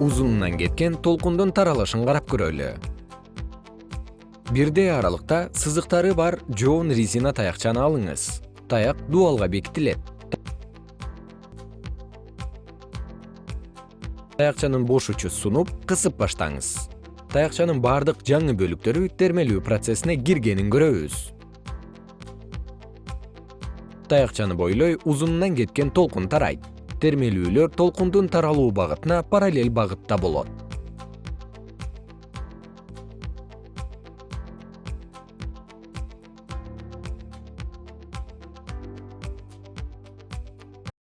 узунунан кеткен толкундун таралышын карап көрөлү. Бирдей аралыкта сызыктары бар жоон резина таякчаны алыңыз. Таяк дубалга бекитилет. Таякчанын бош учу сунуп кысып баштаңыз. Таякчанын бардык жаңы бөлүктөрү термелүү процессине киргенин көрөбүз. Таякчаны бойлой узунунан кеткен толкун тарайт термелүүлөр толкундун таралуу багытына параллель багытта болот